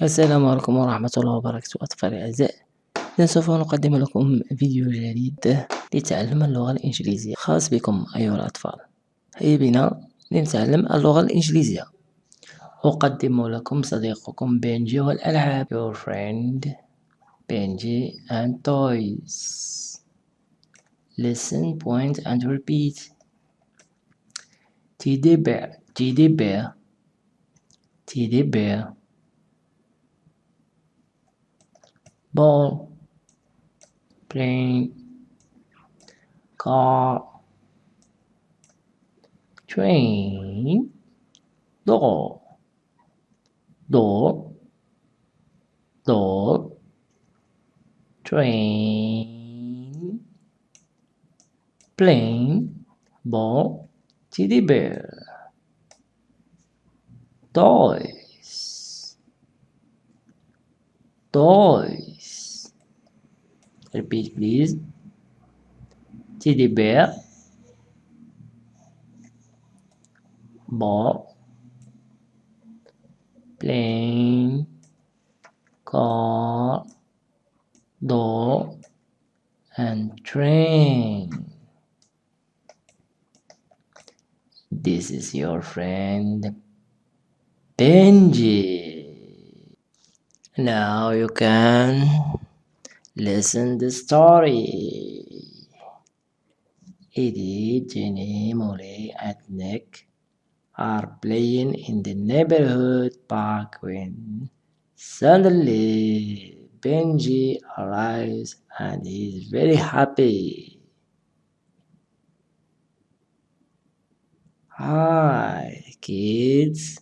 السلام عليكم ورحمة الله وبركاته أطفالي الأعزاء. إذا سوف نقدم لكم فيديو جديد لتعلم اللغة الإنجليزية. خاص بكم أيها الأطفال. هيا بنا لنتعلم اللغة الإنجليزية. أقدم لكم صديقكم بنجي والألعاب. Your friend Benji and toys. Listen, point and repeat. Teddy bear, teddy bear, teddy bear. Ball, plane, car, train, door, door, door, train, plane, ball, teddy bear, toys, toys. Repeat please. Teddy bear, ball, plane, car, door, and train. This is your friend Benji. Now you can listen the story. Eddie, Jenny, Molly, and Nick are playing in the neighborhood park when suddenly Benji arrives and is very happy. Hi, kids.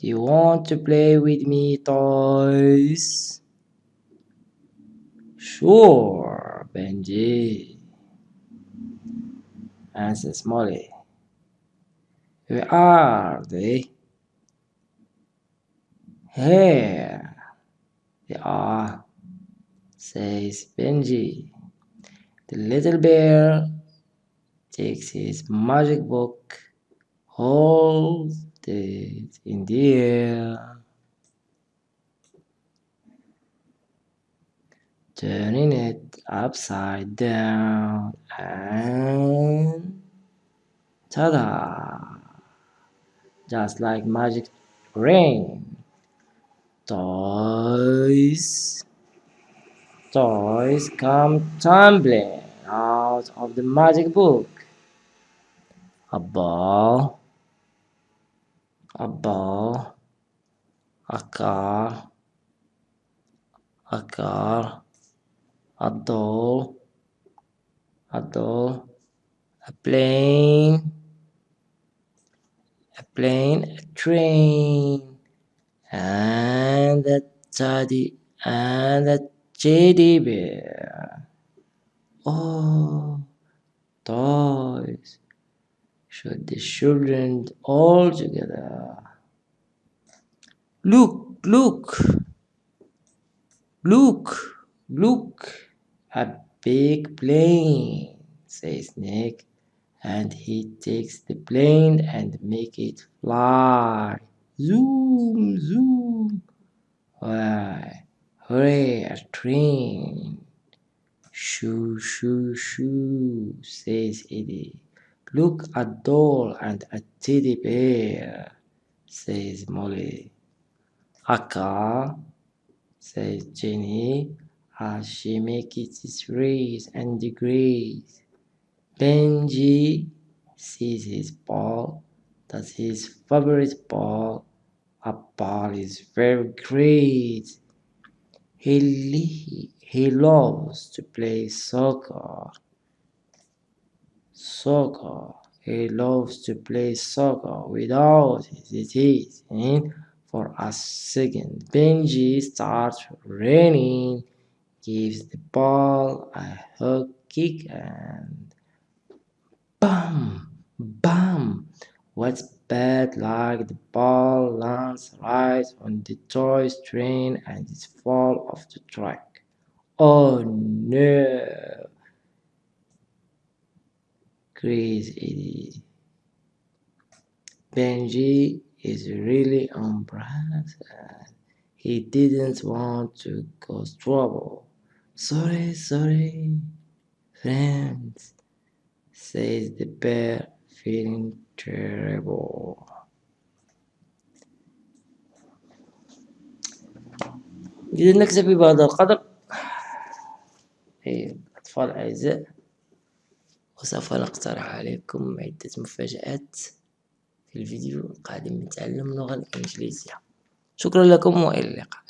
Do you want to play with me, toys? Sure, Benji. Answers Molly. Eh? Where are they? Here they are, says Benji. The little bear takes his magic book, holds it in the air, turning it upside down, and ta-da! Just like magic rain. Toys, toys come tumbling out of the magic book. A ball, a ball, a car, a car, a doll, a doll, a plane, a plane, a train, and a teddy and a teddy bear. Oh, toys! Should the children all together? Look, look, look, look! A big plane, says Nick, and he takes the plane and make it fly. Zoom, zoom. Why, hooray, a train. Shoo, shoo, shoo, says Eddie. Look, a doll and a teddy bear, says Molly. A car, says Jenny, as she makes its race and degrees. Benji sees his ball, that's his favorite ball. A ball is very great. He, he, loves to play soccer. Soccer. He loves to play soccer without hesitating for a second. Benji starts running, gives the ball a hook kick and bam, bam. What's bad like the ball lands right on the toy's train and it falls off the track. Oh no! Crazy Benji is really embarrassed. And he didn't want to cause trouble. Sorry, sorry, friends, says the bear, feeling terrible. إذا نكتفي بهذا القدر أيها الأطفال الأعزاء وسوف نقترح عليكم عدة مفاجآت في الفيديو القادم من تعلم اللغة الإنجليزية شكرا لكم وإلى اللقاء